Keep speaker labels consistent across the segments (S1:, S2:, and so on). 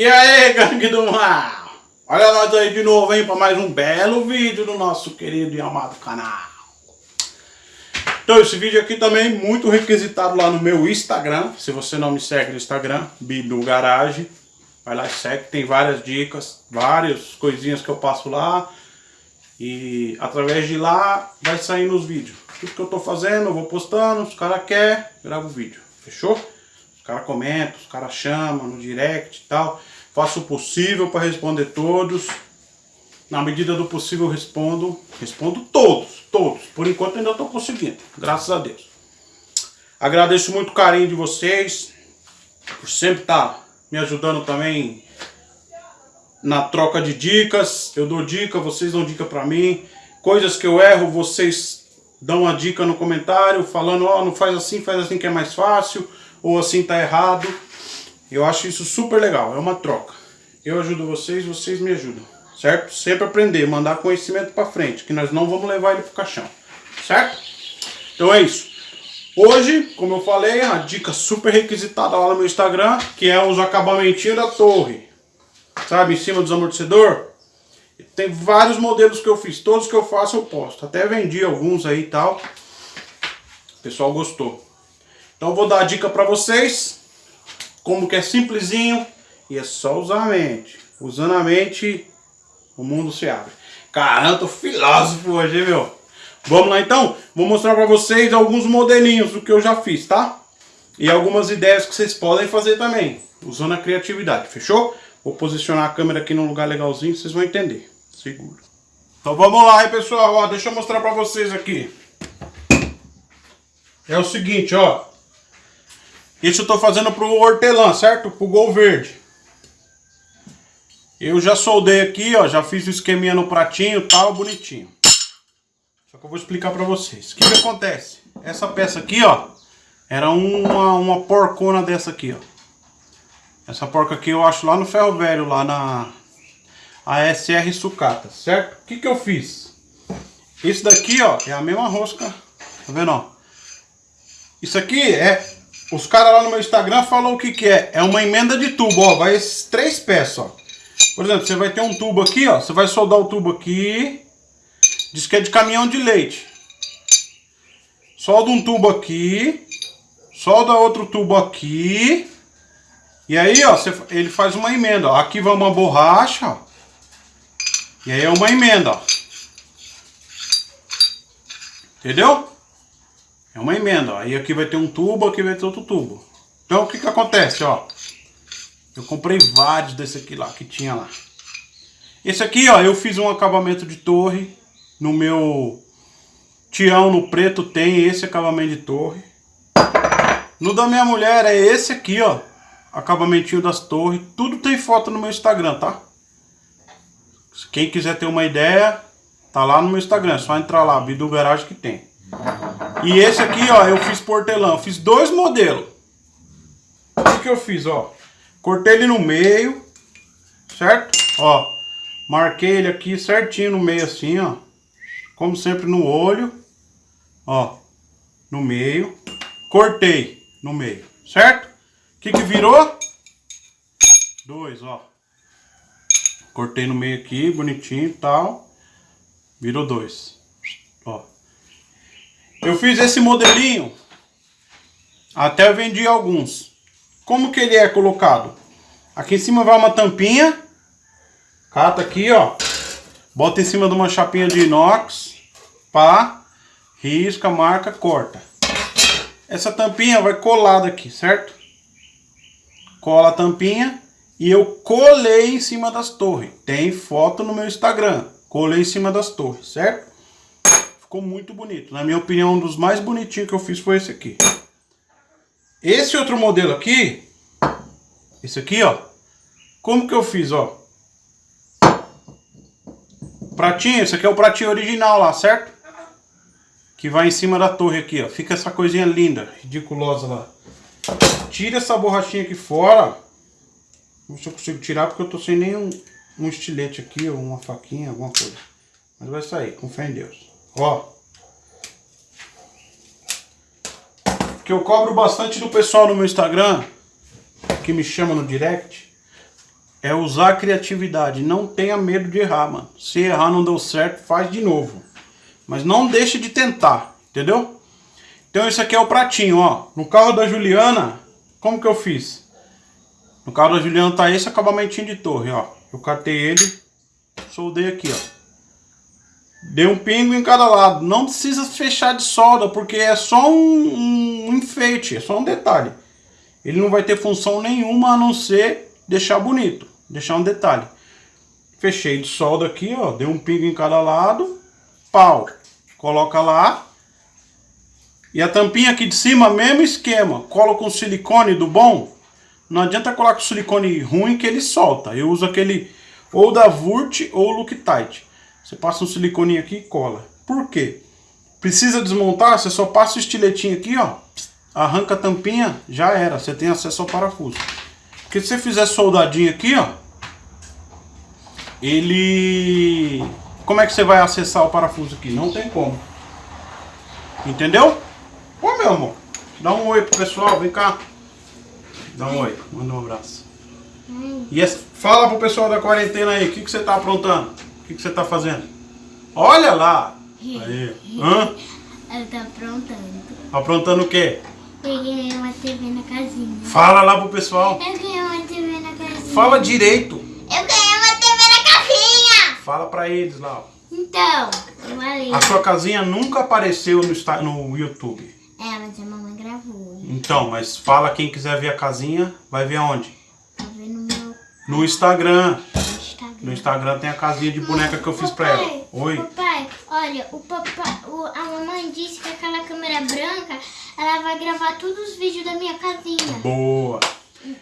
S1: E aí, gangue do mal? Olha nós aí de novo, hein, para mais um belo vídeo do nosso querido e amado canal. Então, esse vídeo aqui também muito requisitado lá no meu Instagram. Se você não me segue no Instagram, Bidu Garage, vai lá e segue. Tem várias dicas, várias coisinhas que eu passo lá. E através de lá vai saindo os vídeos. Tudo que eu tô fazendo, eu vou postando, os caras querem, gravo o vídeo. Fechou? Os caras comentam, os caras chamam no direct e tal. Faço o possível para responder todos. Na medida do possível respondo. Respondo todos, todos. Por enquanto ainda estou conseguindo, graças a Deus. Agradeço muito o carinho de vocês. Por sempre estar tá me ajudando também na troca de dicas. Eu dou dica, vocês dão dica para mim. Coisas que eu erro, vocês dão uma dica no comentário, falando, ó, oh, não faz assim, faz assim que é mais fácil ou assim tá errado. Eu acho isso super legal, é uma troca. Eu ajudo vocês, vocês me ajudam, certo? Sempre aprender, mandar conhecimento para frente, que nós não vamos levar ele pro caixão, certo? Então é isso. Hoje, como eu falei, a dica super requisitada lá no meu Instagram, que é os acabamentinhos da torre. Sabe, em cima dos amortecedor. Tem vários modelos que eu fiz, todos que eu faço eu posto. Até vendi alguns aí e tal. O pessoal gostou. Então vou dar a dica para vocês, como que é simplesinho e é só usar a mente. Usando a mente, o mundo se abre. Caramba, tô filósofo hoje, meu. Vamos lá então? Vou mostrar para vocês alguns modelinhos do que eu já fiz, tá? E algumas ideias que vocês podem fazer também, usando a criatividade, fechou? Vou posicionar a câmera aqui num lugar legalzinho, vocês vão entender. Seguro. Então vamos lá aí, pessoal. Ó, deixa eu mostrar para vocês aqui. É o seguinte, ó. Isso eu estou fazendo para o hortelã, certo? Para o gol verde. Eu já soldei aqui, ó, já fiz o esqueminha no pratinho, tal, bonitinho. Só que eu vou explicar para vocês. O que, que acontece? Essa peça aqui, ó, era uma, uma porcona dessa aqui, ó. Essa porca aqui eu acho lá no ferro velho, lá na ASR Sucata, certo? O que, que eu fiz? Isso daqui, ó, é a mesma rosca, tá vendo, ó? Isso aqui é os caras lá no meu Instagram falam o que que é. É uma emenda de tubo, ó. Vai três peças, ó. Por exemplo, você vai ter um tubo aqui, ó. Você vai soldar o tubo aqui. Diz que é de caminhão de leite. Solda um tubo aqui. Solda outro tubo aqui. E aí, ó, você, ele faz uma emenda, ó. Aqui vai uma borracha, ó. E aí é uma emenda, ó. Entendeu? É uma emenda, ó. Aí aqui vai ter um tubo, aqui vai ter outro tubo. Então o que que acontece, ó? Eu comprei vários desse aqui lá, que tinha lá. Esse aqui, ó, eu fiz um acabamento de torre. No meu Tião no preto tem esse acabamento de torre. No da minha mulher é esse aqui, ó. Acabamentinho das torres. Tudo tem foto no meu Instagram, tá? Quem quiser ter uma ideia, tá lá no meu Instagram. É só entrar lá, Bidu Garage que tem. E esse aqui, ó, eu fiz portelão. Fiz dois modelos. O que, que eu fiz, ó? Cortei ele no meio, certo? Ó, marquei ele aqui certinho no meio assim, ó. Como sempre no olho, ó, no meio. Cortei no meio, certo? O que que virou? Dois, ó. Cortei no meio aqui, bonitinho e tal. Virou dois. Ó. Eu fiz esse modelinho, até vendi alguns. Como que ele é colocado? Aqui em cima vai uma tampinha, cata aqui, ó, bota em cima de uma chapinha de inox, pá, risca, marca, corta. Essa tampinha vai colada aqui, certo? Cola a tampinha e eu colei em cima das torres. Tem foto no meu Instagram. Colei em cima das torres, certo? Ficou muito bonito. Na minha opinião, um dos mais bonitinhos que eu fiz foi esse aqui. Esse outro modelo aqui, esse aqui, ó. Como que eu fiz, ó? Pratinho, esse aqui é o pratinho original lá, certo? Que vai em cima da torre aqui, ó. Fica essa coisinha linda, ridiculosa lá. Tira essa borrachinha aqui fora. Não sei se eu consigo tirar porque eu tô sem nenhum um estilete aqui ou uma faquinha, alguma coisa. Mas vai sair, com fé em Deus. Ó. Que eu cobro bastante do pessoal no meu Instagram, que me chama no direct. é usar a criatividade. Não tenha medo de errar, mano. Se errar não deu certo, faz de novo. Mas não deixe de tentar, entendeu? Então esse aqui é o pratinho, ó. No carro da Juliana, como que eu fiz? No carro da Juliana tá esse acabamentinho de torre, ó. Eu catei ele, soldei aqui, ó. Dei um pingo em cada lado. Não precisa fechar de solda, porque é só um, um enfeite, é só um detalhe. Ele não vai ter função nenhuma a não ser deixar bonito, deixar um detalhe. Fechei de solda aqui, ó, dei um pingo em cada lado, pau, coloca lá. E a tampinha aqui de cima, mesmo esquema, cola com silicone do bom. Não adianta colocar com silicone ruim que ele solta. Eu uso aquele ou da Vurt ou Loctite. Você passa um silicone aqui e cola. Por quê? Precisa desmontar, você só passa o estiletinho aqui, ó. Arranca a tampinha, já era. Você tem acesso ao parafuso. Porque se você fizer soldadinho aqui, ó. Ele... Como é que você vai acessar o parafuso aqui? Não tem como. Entendeu? Ô, meu amor. Dá um oi pro pessoal, vem cá. Dá um oi, manda um abraço. E essa, fala pro pessoal da quarentena aí, o que, que você tá aprontando? O que, que você tá fazendo? Olha lá! Aí. Hã?
S2: Ela tá aprontando.
S1: Aprontando o quê?
S2: Eu ganhei uma TV na casinha.
S1: Fala lá pro pessoal.
S2: Eu ganhei uma TV na casinha.
S1: Fala direito.
S2: Eu ganhei uma TV na casinha!
S1: Fala pra eles lá.
S2: Então, eu falei.
S1: A sua casinha nunca apareceu no, no YouTube.
S2: É, mas a mamãe gravou.
S1: Então, mas fala quem quiser ver a casinha, vai ver aonde?
S2: Tá vendo no meu
S1: No Instagram. No Instagram tem a casinha de boneca que eu fiz pra ela.
S2: Papai,
S1: Oi.
S2: Papai, olha, o papai, o- a mamãe disse que aquela câmera branca, ela vai gravar todos os vídeos da minha casinha.
S1: Boa.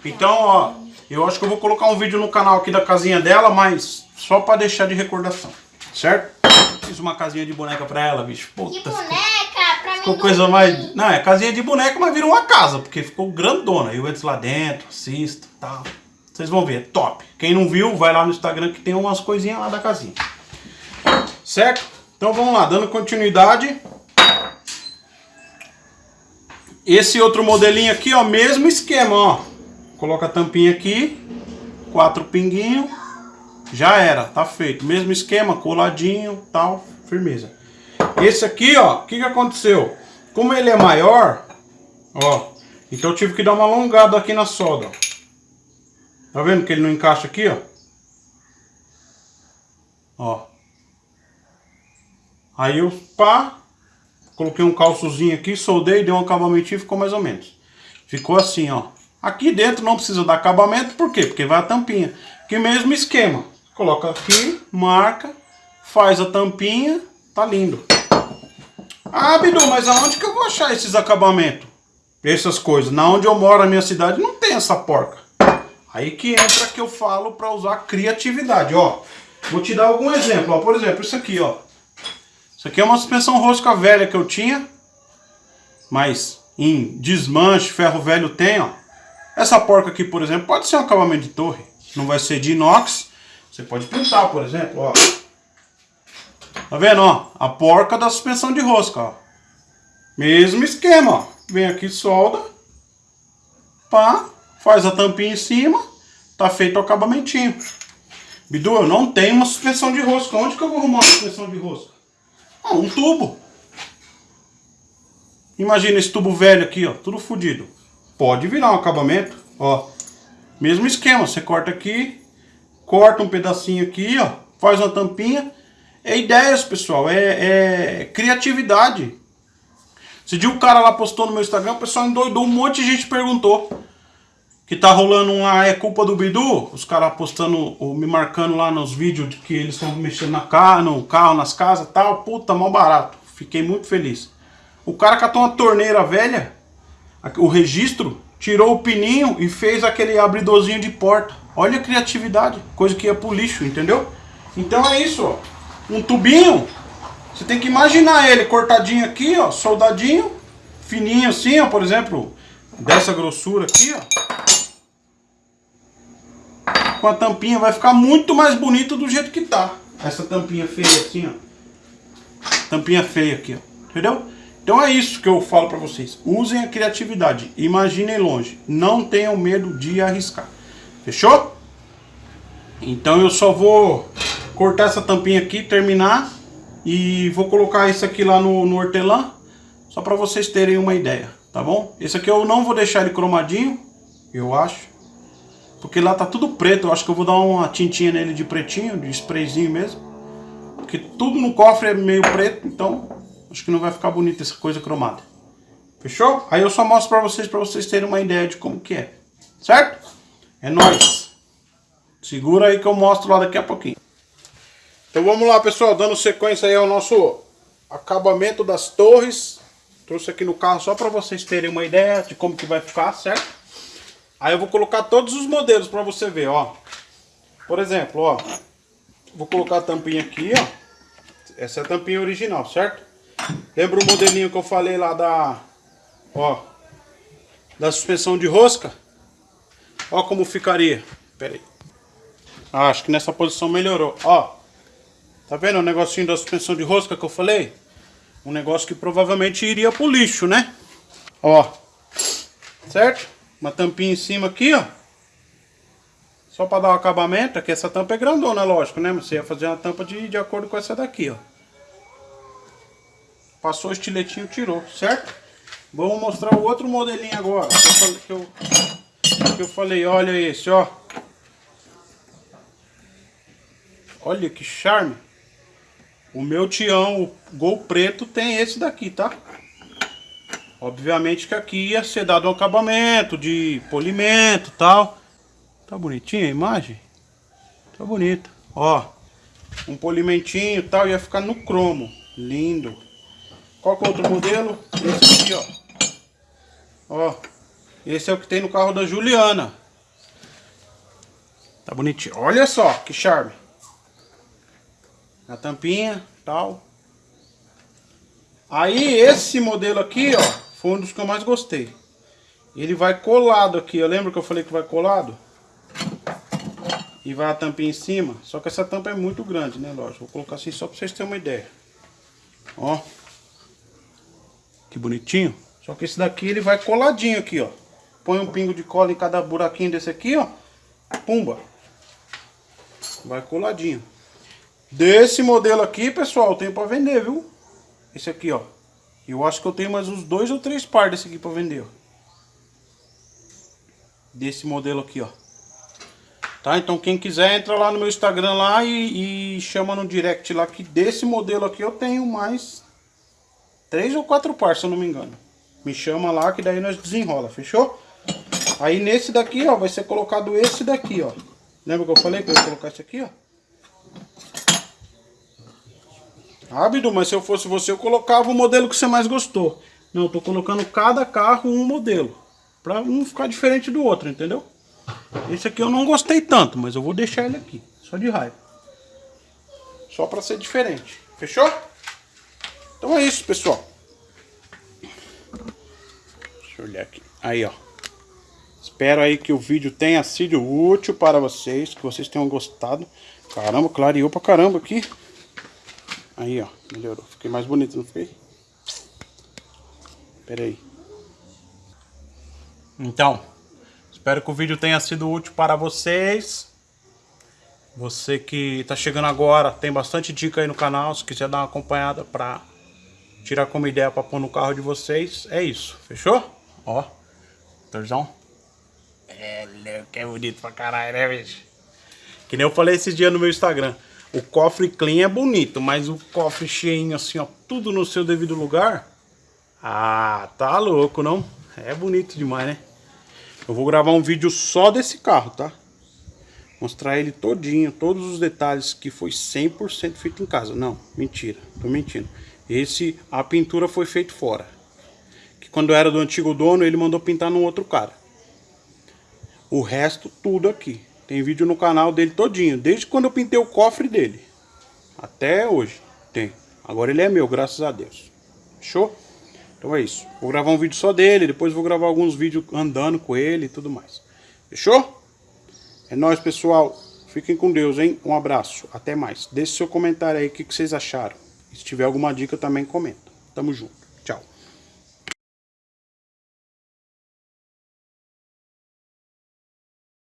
S1: Então, ó, eu acho que eu vou colocar um vídeo no canal aqui da casinha dela, mas só pra deixar de recordação, certo? Fiz uma casinha de boneca pra ela, bicho.
S2: Que
S1: Puta, ficou,
S2: boneca, pra
S1: ficou
S2: mim
S1: coisa mais... Não, é casinha de boneca, mas virou uma casa, porque ficou grandona. Eu entro lá dentro, assisto e tal. Vocês vão ver, top. Quem não viu, vai lá no Instagram que tem umas coisinhas lá da casinha. Certo? Então vamos lá, dando continuidade. Esse outro modelinho aqui, ó, mesmo esquema, ó. Coloca a tampinha aqui, quatro pinguinhos, já era, tá feito. Mesmo esquema, coladinho, tal, firmeza. Esse aqui, ó, o que que aconteceu? Como ele é maior, ó, então eu tive que dar uma alongada aqui na solda, ó. Tá vendo que ele não encaixa aqui, ó? Ó. Aí eu, pá, coloquei um calçozinho aqui, soldei, dei um acabamento e ficou mais ou menos. Ficou assim, ó. Aqui dentro não precisa dar acabamento, por quê? Porque vai a tampinha. Que mesmo esquema. Coloca aqui, marca, faz a tampinha, tá lindo. Ah, Bidu, mas aonde que eu vou achar esses acabamentos? Essas coisas. Na onde eu moro, na minha cidade, não tem essa porca. Aí que entra que eu falo para usar criatividade, ó. Vou te dar algum exemplo, ó. Por exemplo, isso aqui, ó. Isso aqui é uma suspensão rosca velha que eu tinha. Mas em desmanche, ferro velho tem, ó. Essa porca aqui, por exemplo, pode ser um acabamento de torre. Não vai ser de inox. Você pode pintar, por exemplo, ó. Tá vendo, ó? A porca da suspensão de rosca, ó. Mesmo esquema, ó. Vem aqui, solda. Pá. Faz a tampinha em cima. Tá feito o acabamentinho. Bidu, eu não tenho uma suspensão de rosca. Onde que eu vou arrumar uma suspensão de rosca? Ah, um tubo. Imagina esse tubo velho aqui, ó. Tudo fodido. Pode virar um acabamento, ó. Mesmo esquema. Você corta aqui. Corta um pedacinho aqui, ó. Faz uma tampinha. É ideias, pessoal. É, é criatividade. Esse dia o cara lá postou no meu Instagram, o pessoal endoidou, um monte de gente perguntou. Que tá rolando lá, é culpa do Bidu? Os caras postando, ou me marcando lá nos vídeos de que eles estão mexendo na carro, no carro, nas casas tal. Puta, mal barato. Fiquei muito feliz. O cara catou uma torneira velha, o registro, tirou o pininho e fez aquele abridorzinho de porta. Olha a criatividade, coisa que ia pro lixo, entendeu? Então é isso, ó. Um tubinho, você tem que imaginar ele cortadinho aqui, ó, soldadinho, fininho assim, ó, por exemplo, dessa grossura aqui, ó. Com a tampinha vai ficar muito mais bonito do jeito que tá. Essa tampinha feia assim, ó. Tampinha feia aqui, ó. Entendeu? Então é isso que eu falo pra vocês. Usem a criatividade. Imaginem longe. Não tenham medo de arriscar. Fechou? Então eu só vou cortar essa tampinha aqui, terminar e vou colocar isso aqui lá no, no hortelã, só para vocês terem uma ideia, tá bom? Esse aqui eu não vou deixar ele cromadinho, eu acho, porque lá tá tudo preto, eu acho que eu vou dar uma tintinha nele de pretinho, de sprayzinho mesmo, porque tudo no cofre é meio preto, então acho que não vai ficar bonito essa coisa cromada. Fechou? Aí eu só mostro pra vocês, pra vocês terem uma ideia de como que é, certo? É nóis! Segura aí que eu mostro lá daqui a pouquinho. Então vamos lá, pessoal, dando sequência aí ao nosso acabamento das torres. Trouxe aqui no carro só para vocês terem uma ideia de como que vai ficar, certo? Aí eu vou colocar todos os modelos para você ver, ó. Por exemplo, ó. Vou colocar a tampinha aqui, ó. Essa é a tampinha original, certo? Lembra o modelinho que eu falei lá da... Ó. Da suspensão de rosca? Ó como ficaria. Pera aí. Ah, acho que nessa posição melhorou. Ó. Tá vendo o negocinho da suspensão de rosca que eu falei? Um negócio que provavelmente iria pro lixo, né? Ó. Certo? Uma tampinha em cima aqui, ó. Só para dar o um acabamento. Aqui essa tampa é grandona, lógico, né? Você ia fazer uma tampa de, de acordo com essa daqui, ó. Passou o estiletinho, tirou, certo? Vamos mostrar o outro modelinho agora. Que eu que eu, que eu falei olha esse, ó. Olha que charme. O meu Tião, o Gol Preto, tem esse daqui, tá? Obviamente que aqui ia ser dado um acabamento de polimento tal. Tá bonitinha a imagem? Tá bonita. Ó, um polimentinho tal, ia ficar no cromo. Lindo. Qual que é outro modelo? Esse aqui, ó. Ó, esse é o que tem no carro da Juliana. Tá bonitinho. Olha só, que charme na tampinha, tal. Aí esse modelo aqui, ó, foi um dos que eu mais gostei. Ele vai colado aqui, eu lembro que eu falei que vai colado? E vai a tampinha em cima, só que essa tampa é muito grande, né, lógico. Vou colocar assim só pra vocês terem uma ideia. Ó. Que bonitinho. Só que esse daqui ele vai coladinho aqui, ó. Põe um pingo de cola em cada buraquinho desse aqui, ó. Pumba. Vai coladinho. Desse modelo aqui, pessoal, tem para vender, viu? Esse aqui, ó. Eu acho que eu tenho mais uns dois ou três par desse aqui para vender, ó. Desse modelo aqui, ó. Tá? Então quem quiser entra lá no meu Instagram lá e, e chama no direct lá que desse modelo aqui eu tenho mais três ou quatro par, se eu não me engano. Me chama lá que daí nós desenrola, fechou? Aí nesse daqui, ó, vai ser colocado esse daqui, ó. Lembra que eu falei que eu ia colocar esse aqui, ó? Bidu, mas se eu fosse você, eu colocava o modelo que você mais gostou. Não, eu tô colocando cada carro um modelo. Pra um ficar diferente do outro, entendeu? Esse aqui eu não gostei tanto, mas eu vou deixar ele aqui. Só de raiva. Só pra ser diferente. Fechou? Então é isso, pessoal. Deixa eu olhar aqui. Aí, ó. Espero aí que o vídeo tenha sido útil para vocês. Que vocês tenham gostado. Caramba, clareou pra caramba aqui. Aí, ó, melhorou. Fiquei mais bonito, não fiquei? Pera aí. Então, espero que o vídeo tenha sido útil para vocês. Você que está chegando agora, tem bastante dica aí no canal. Se quiser dar uma acompanhada para tirar como ideia para pôr no carro de vocês, é isso. Fechou? Ó, motorzão. É, que é bonito pra caralho, né, bicho? Que nem eu falei esses dias no meu Instagram. O cofre clean é bonito, mas o cofre cheinho assim, ó, tudo no seu devido lugar. Ah, tá louco, não? É bonito demais, né? Eu vou gravar um vídeo só desse carro, tá? Mostrar ele todinho, todos os detalhes que foi 100% feito em casa. Não, mentira, tô mentindo. Esse, a pintura foi feita fora. Que quando era do antigo dono, ele mandou pintar num outro cara. O resto, tudo aqui. Tem vídeo no canal dele todinho, desde quando eu pintei o cofre dele. Até hoje tem. Agora ele é meu, graças a Deus. Fechou? Então é isso. Vou gravar um vídeo só dele, depois vou gravar alguns vídeos andando com ele e tudo mais. Fechou? É nóis, pessoal. Fiquem com Deus, hein? Um abraço. Até mais. Deixe seu comentário aí o que, que vocês acharam. se tiver alguma dica também comenta. Tamo junto.